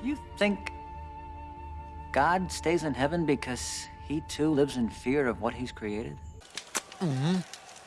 Do you think God stays in heaven because he too lives in fear of what he's created? Mm-hmm.